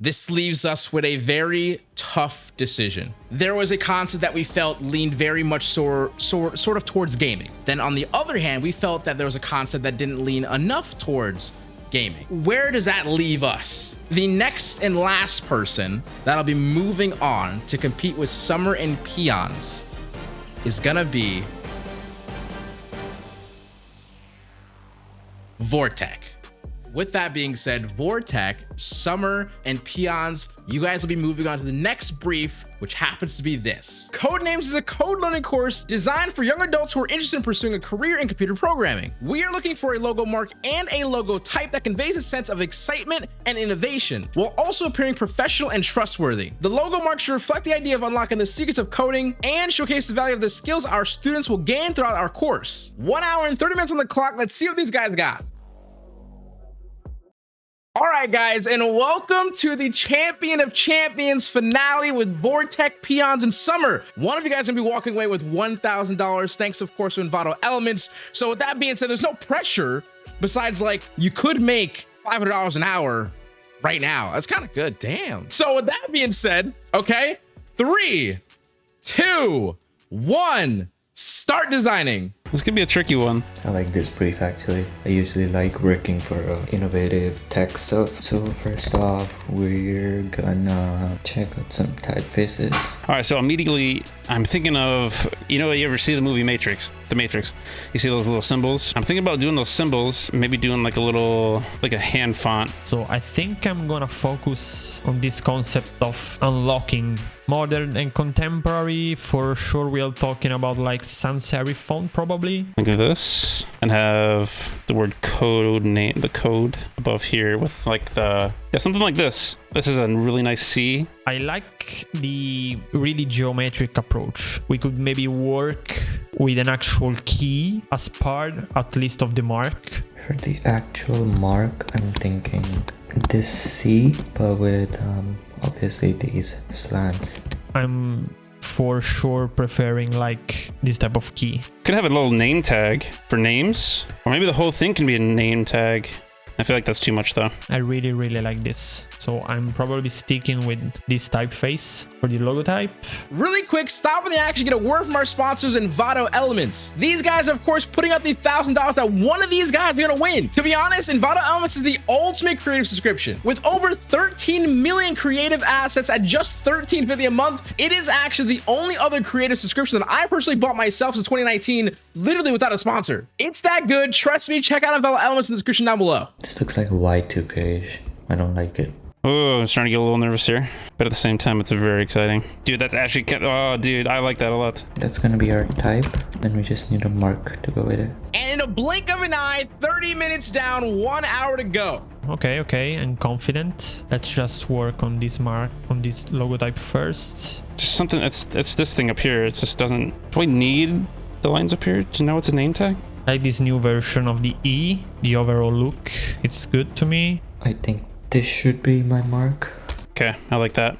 This leaves us with a very tough decision. There was a concept that we felt leaned very much sort, sort, sort of towards gaming. Then on the other hand, we felt that there was a concept that didn't lean enough towards gaming. Where does that leave us? The next and last person that'll be moving on to compete with Summer and Peons is gonna be Vortec. With that being said, Vortec, Summer, and Peons, you guys will be moving on to the next brief, which happens to be this. Codenames is a code learning course designed for young adults who are interested in pursuing a career in computer programming. We are looking for a logo mark and a logo type that conveys a sense of excitement and innovation, while also appearing professional and trustworthy. The logo mark should reflect the idea of unlocking the secrets of coding and showcase the value of the skills our students will gain throughout our course. One hour and 30 minutes on the clock. Let's see what these guys got. All right, guys, and welcome to the Champion of Champions finale with Vortec, Peons, and Summer. One of you guys gonna be walking away with $1,000, thanks, of course, to Envato Elements. So with that being said, there's no pressure besides, like, you could make $500 an hour right now. That's kind of good, damn. So with that being said, okay, three, two, one, start designing. This could be a tricky one. I like this brief actually. I usually like working for uh, innovative tech stuff. So first off, we're gonna check out some typefaces. All right, so immediately I'm thinking of, you know, you ever see the movie Matrix? The Matrix. You see those little symbols? I'm thinking about doing those symbols, maybe doing like a little, like a hand font. So I think I'm gonna focus on this concept of unlocking modern and contemporary. For sure, we are talking about like sans serif font probably. Like this, and have the word code name, the code above here with like the, yeah, something like this. This is a really nice C. I like the really geometric approach. We could maybe work with an actual key as part, at least, of the mark. For the actual mark, I'm thinking this C, but with um, obviously these slants. I'm for sure preferring like this type of key. Could have a little name tag for names, or maybe the whole thing can be a name tag. I feel like that's too much though. I really, really like this. So I'm probably sticking with this typeface for the logo type. Really quick, stop in the action, get a word from our sponsors, Envato Elements. These guys are, of course, putting out the $1,000 that one of these guys are going to win. To be honest, Envato Elements is the ultimate creative subscription. With over 13 million creative assets at just $13.50 a month, it is actually the only other creative subscription that I personally bought myself since 2019, literally without a sponsor. It's that good. Trust me, check out Envato Elements in the description down below. This looks like a Y2K. I don't like it. Oh, I'm starting to get a little nervous here, but at the same time, it's very exciting. Dude, that's actually, oh, dude, I like that a lot. That's gonna be our type. Then we just need a mark to go with it. And in a blink of an eye, 30 minutes down, one hour to go. Okay, okay, I'm confident. Let's just work on this mark, on this logo type first. Just something it's, it's this thing up here. It just doesn't, do I need the lines up here to know it's a name tag? I like this new version of the E, the overall look. It's good to me. I think this should be my mark. Okay, I like that.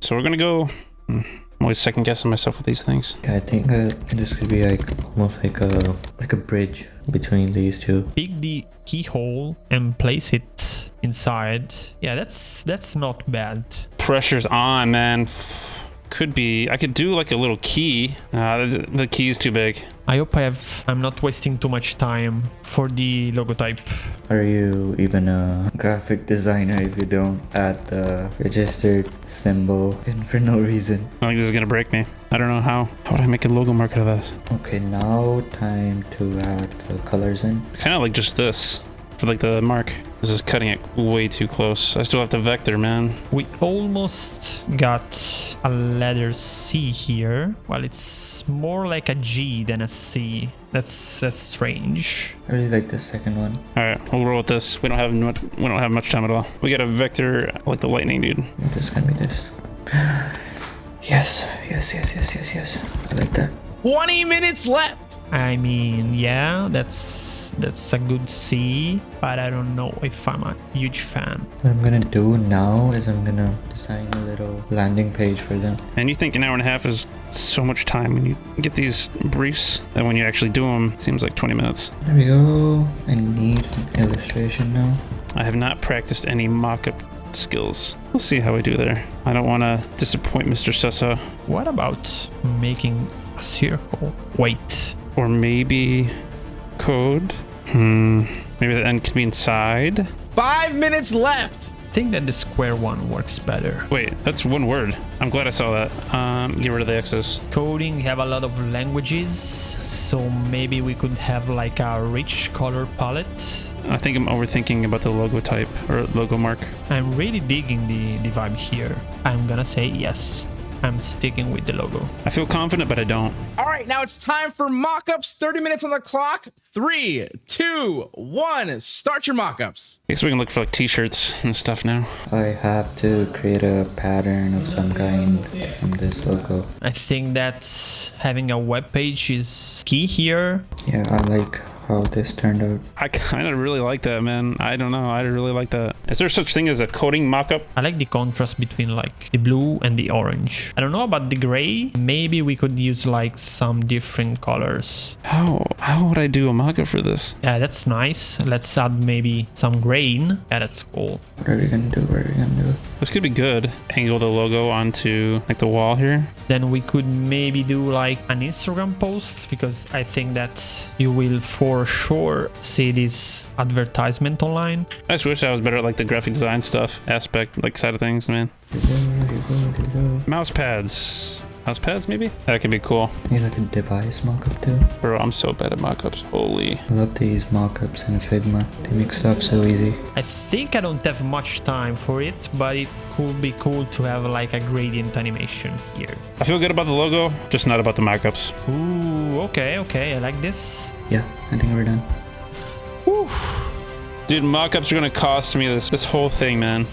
So we're gonna go. hmm, I'm always second guessing myself with these things. Yeah, I think uh, this could be like almost like a like a bridge between these two. Pick the keyhole and place it inside. Yeah, that's that's not bad. Pressure's on, man. F- Could be. I could do like a little key. Uh, the, the key is too big. I hope I have I'm not wasting too much time for the logo type. Are you even a graphic designer if you don't add the registered symbol in for no reason? I think this is gonna break me. I don't know how. How would I make a logo mark out of this? Okay, now time to add the colors in. Kind of like just this for like the mark. This is cutting it way too close. I still have the vector, man. We almost got a letter C here. Well, it's more like a G than a C. That's that's strange. I really like the second one. All right, we'll roll with this. We don't have much. We don't have much time at all. We got a vector like the lightning, dude. This can be this. Yes, yes, yes, yes, yes, yes. I like that. 20 minutes left. I mean, yeah, that's that's a good C, but I don't know if I'm a huge fan. What I'm gonna do now is I'm gonna design a little landing page for them. And you think an hour and a half is so much time when you get these briefs, and when you actually do them, it seems like 20 minutes. There we go. I need an illustration now. I have not practiced any mock-up skills. We'll see how we do there. I don't want to disappoint Mr. Sessa. What about making a circle? Wait, Or maybe code? Hmm. Maybe the end can be inside? Five minutes left. I think that the square one works better. Wait, that's one word. I'm glad I saw that. Um, get rid of the X's. Coding have a lot of languages, so maybe we could have like a rich color palette. I think I'm overthinking about the logo type or logo mark. I'm really digging the, the vibe here. I'm gonna say yes. I'm sticking with the logo. I feel confident, but I don't. All right, now it's time for mock-ups. 30 minutes on the clock. Three, two, one. Start your mock-ups. I guess we can look for like t-shirts and stuff now. I have to create a pattern of some kind from this logo. I think that having a web page is key here. Yeah, I like how this turned out. I kind of really like that, man. I don't know. I really like that. Is there such thing as a coding mock-up? I like the contrast between like the blue and the orange. I don't know about the gray. Maybe we could use like some different colors. How how would I do a mock-up for this? Yeah, that's nice. Let's add maybe some grain. Yeah, that's cool. What are we gonna do? What are we gonna do? This could be good. Angle the logo onto like the wall here. Then we could maybe do like an Instagram post because I think that you will for sure see this advertisement online. I just wish I was better at like the graphic design stuff aspect, like side of things, man. Mouse pads. Mouse pads, maybe? That could be cool. You like a device mockup too? Bro, I'm so bad at mockups. Holy. I love to use mockups in Figma. They make stuff so easy. I think I don't have much time for it, but it could be cool to have like a gradient animation here. I feel good about the logo, just not about the mockups. Ooh, okay, okay, I like this. Yeah, I think we're done. Dude, mockups are gonna cost me this this whole thing, man.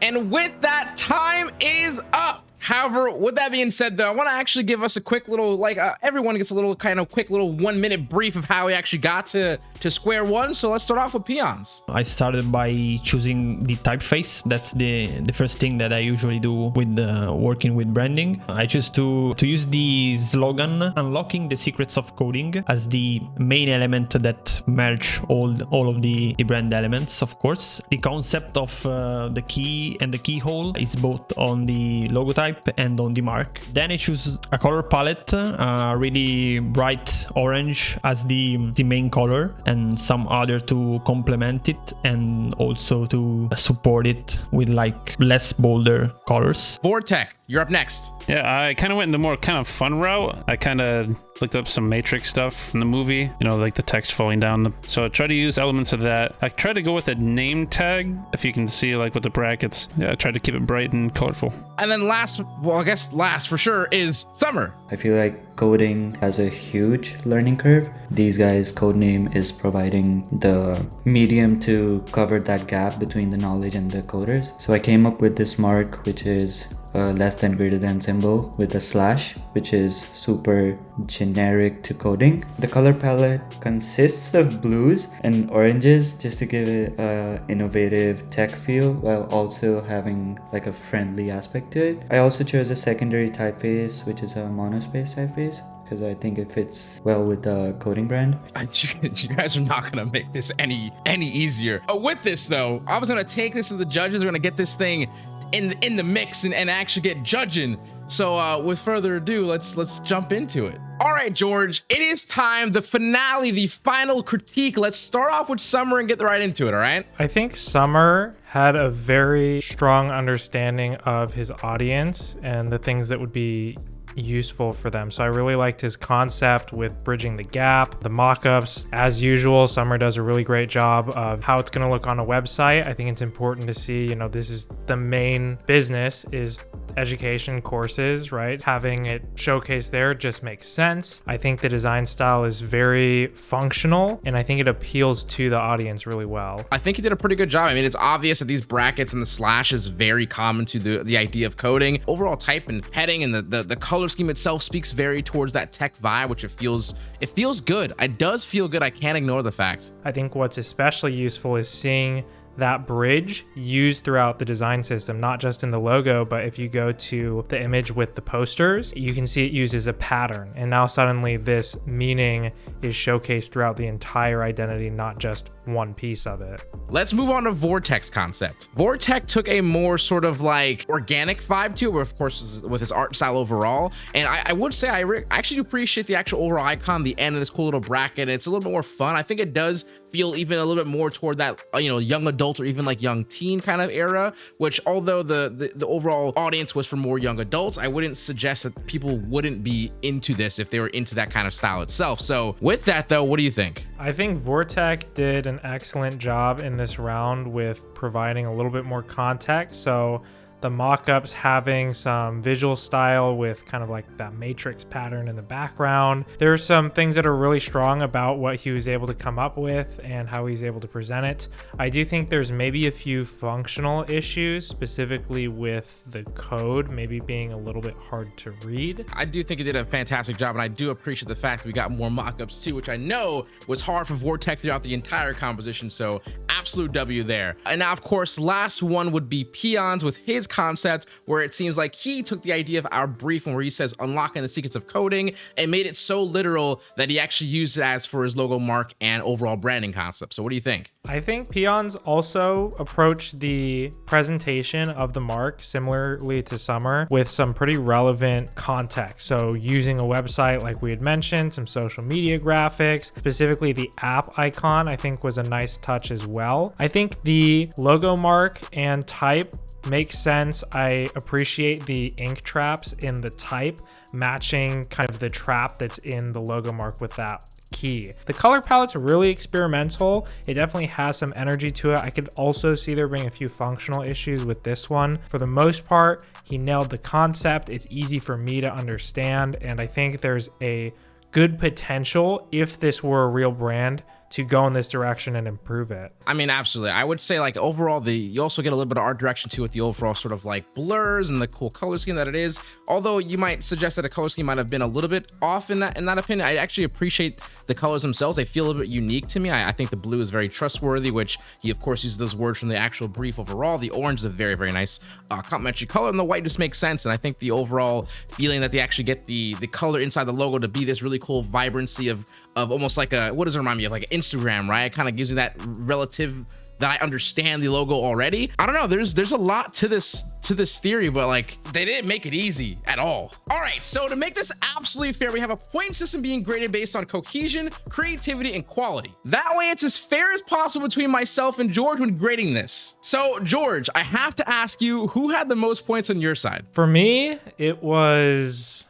And with that, time is up. However, with that being said, though, I want to actually give us a quick little, like, uh, everyone gets a little kind of quick little one minute brief of how we actually got to, to square one. So let's start off with peons. I started by choosing the typeface. That's the the first thing that I usually do with uh, working with branding. I choose to to use the slogan "Unlocking the Secrets of Coding" as the main element that merge all all of the, the brand elements. Of course, the concept of uh, the key and the keyhole is both on the logo type and on the mark. Then I choose a color palette, uh, really bright orange as the the main color and some other to complement it and also to support it with like less bolder colors. Vortec, you're up next. Yeah, I kind of went in the more kind of fun route. I kind of looked up some Matrix stuff from the movie, you know, like the text falling down. The, so I tried to use elements of that. I tried to go with a name tag, if you can see, like with the brackets. Yeah, I tried to keep it bright and colorful. And then last, well, I guess last for sure is Summer. I feel like coding has a huge learning curve. These guys' code name is providing the medium to cover that gap between the knowledge and the coders. So I came up with this mark, which is a less than greater than symbol with a slash, which is super generic to coding. The color palette consists of blues and oranges just to give it a innovative tech feel while also having like a friendly aspect to it. I also chose a secondary typeface, which is a monospace typeface because I think it fits well with the coding brand. You guys are not gonna make this any any easier. Uh, with this though, I was gonna take this to the judges. We're gonna get this thing in in the mix and, and actually get judging. So uh, with further ado, let's let's jump into it. All right, George, it is time. The finale, the final critique. Let's start off with Summer and get right into it. All right. I think Summer had a very strong understanding of his audience and the things that would be useful for them. So I really liked his concept with bridging the gap, the mock-ups. As usual, Summer does a really great job of how it's going to look on a website. I think it's important to see, you know, this is the main business is education courses, right? Having it showcased there just makes sense. I think the design style is very functional and I think it appeals to the audience really well. I think he did a pretty good job. I mean, it's obvious that these brackets and the slash is very common to the, the idea of coding. Overall type and heading and the, the, the color scheme itself speaks very towards that tech vibe, which it feels it feels good. It does feel good. I can't ignore the fact. I think what's especially useful is seeing that bridge used throughout the design system, not just in the logo, but if you go to the image with the posters, you can see it used as a pattern. And now suddenly this meaning is showcased throughout the entire identity, not just one piece of it. Let's move on to Vortec's concept. Vortex took a more sort of like organic vibe to it, of course, with his art style overall. And I, I would say I, I actually do appreciate the actual overall icon, the end of this cool little bracket. It's a little bit more fun. I think it does feel even a little bit more toward that, uh, you know, young adult or even like young teen kind of era, which although the, the, the overall audience was for more young adults, I wouldn't suggest that people wouldn't be into this if they were into that kind of style itself. So with that though, what do you think? I think Vortec did an excellent job in this round with providing a little bit more context. So the mock-ups having some visual style with kind of like that matrix pattern in the background. There's some things that are really strong about what he was able to come up with and how he's able to present it. I do think there's maybe a few functional issues, specifically with the code maybe being a little bit hard to read. I do think it did a fantastic job, and I do appreciate the fact that we got more mock-ups too, which I know was hard for Vortec throughout the entire composition, so absolute W there. And now, of course, last one would be Peons with his concept where it seems like he took the idea of our brief where he says unlocking the secrets of coding and made it so literal that he actually used it as for his logo mark and overall branding concept. So what do you think? I think Peons also approached the presentation of the mark similarly to Summer with some pretty relevant context. So using a website like we had mentioned, some social media graphics, specifically the app icon, I think was a nice touch as well. I think the logo mark and type makes sense. I appreciate the ink traps in the type matching kind of the trap that's in the logo mark with that key. The color palette's really experimental. It definitely has some energy to it. I could also see there being a few functional issues with this one. For the most part, he nailed the concept. It's easy for me to understand. And I think there's a good potential if this were a real brand to go in this direction and improve it. I mean, absolutely. I would say like overall, the you also get a little bit of art direction too with the overall sort of like blurs and the cool color scheme that it is. Although you might suggest that the color scheme might have been a little bit off in that in that opinion. I actually appreciate the colors themselves. They feel a little bit unique to me. I, I think the blue is very trustworthy, which he of course uses those words from the actual brief overall. The orange is a very very nice uh, complementary color, and the white just makes sense. And I think the overall feeling that they actually get the the color inside the logo to be this really cool vibrancy of of almost like a what does it remind me of like Instagram, right? It kind of gives you that relative that I understand the logo already. I don't know. There's there's a lot to this to this theory, but like they didn't make it easy at all. All right, so to make this absolutely fair, we have a point system being graded based on cohesion, creativity, and quality. That way, it's as fair as possible between myself and George when grading this. So George, I have to ask you, who had the most points on your side? For me, it was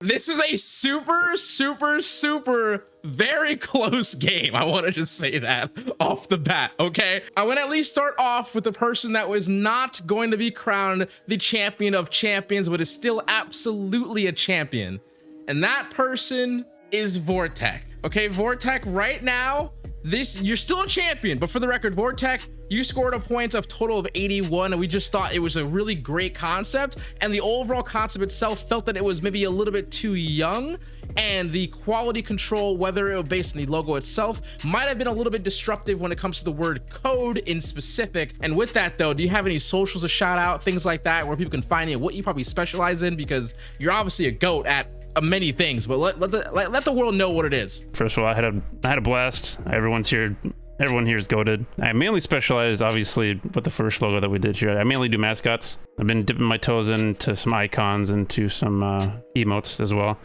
this is a super, super, super very close game. I want to just say that off the bat, okay? I want to at least start off with the person that was not going to be crowned the champion of champions, but is still absolutely a champion. And that person is Vortec. Okay, Vortec right now, this you're still a champion, but for the record, Vortec, you scored a point of total of 81 and we just thought it was a really great concept and the overall concept itself felt that it was maybe a little bit too young and the quality control whether it was based on the logo itself might have been a little bit disruptive when it comes to the word code in specific and with that though do you have any socials to shout out things like that where people can find you what you probably specialize in because you're obviously a goat at many things but let, let the let, let the world know what it is First of all, I had a I had a blast. Everyone's here. Everyone here is goaded. I mainly specialize, obviously, with the first logo that we did here. I mainly do mascots. I've been dipping my toes into some icons and to some uh, emotes as well.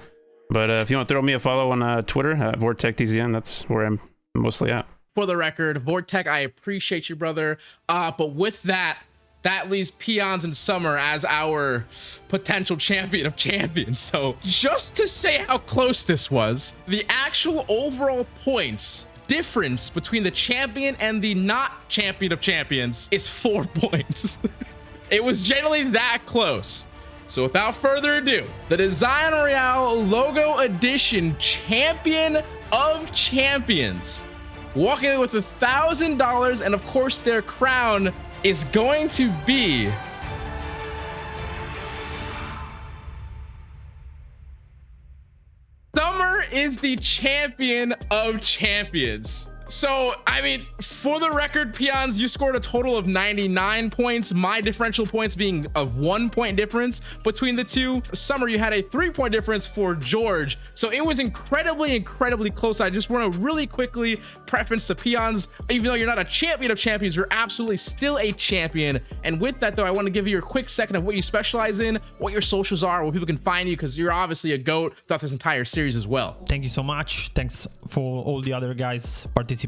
But uh, if you want to throw me a follow on uh, Twitter, uh, VortecTZN, that's where I'm mostly at. for the record vortec i appreciate you brother uh but with that that leaves peons and summer as our potential champion of champions. So just to say how close this was the actual overall points difference between the champion and the not champion of champions is four points. It was generally that close. So without further ado, the Design Royale Logo Edition Champion of Champions, walking with a thousand dollars, and of course their crown is going to be. Summer is the champion of champions. So, I mean, for the record, Peons, you scored a total of 99 points. My differential points being a one point difference between the two. Summer, you had a three point difference for George. So it was incredibly, incredibly close. I just want to really quickly preference the Peons. Even though you're not a champion of champions, you're absolutely still a champion. And with that, though, I want to give you a quick second of what you specialize in, what your socials are, where people can find you, because you're obviously a GOAT throughout this entire series as well. Thank you so much. Thanks for all the other guys participating.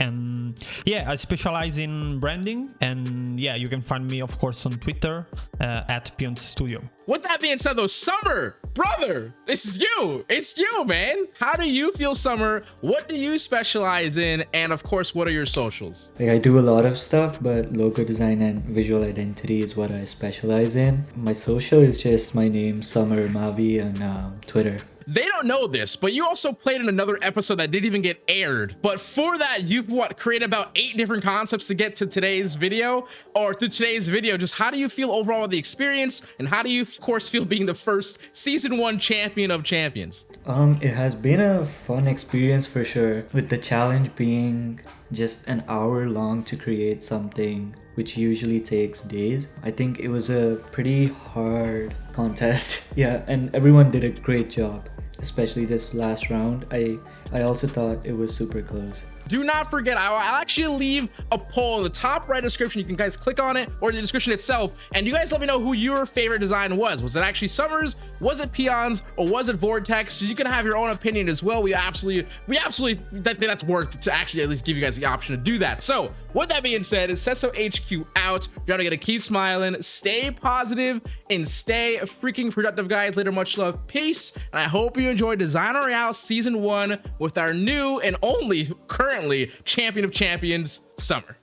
And yeah, I specialize in branding. And yeah, you can find me, of course, on Twitter uh, at pion Studio. With that being said, though, Summer, brother, this is you. It's you, man. How do you feel, Summer? What do you specialize in? And of course, what are your socials? Like I do a lot of stuff, but logo design and visual identity is what I specialize in. My social is just my name, Summer Mavi, on uh, Twitter. They don't know this, but you also played in another episode that didn't even get aired. But for that, you've what created about eight different concepts to get to today's video or to today's video. Just how do you feel overall with the experience? And how do you, of course, feel being the first season one champion of champions? Um, it has been a fun experience for sure, with the challenge being just an hour long to create something which usually takes days. I think it was a pretty hard contest. yeah, and everyone did a great job especially this last round. I I also thought it was super close. Do not forget, I'll, I'll actually leave a poll in the top right description. You can guys click on it or the description itself. And you guys let me know who your favorite design was. Was it actually Summers? Was it Peons? Or was it Vortec's? so You can have your own opinion as well. We absolutely, we absolutely think that's worth to actually at least give you guys the option to do that. So with that being said, is Sesso HQ out. You're gonna keep smiling, stay positive, and stay freaking productive, guys. Later, much love, peace. And I hope you enjoyed Design Royale Season 1 with our new and only current currently champion of champions, Summer.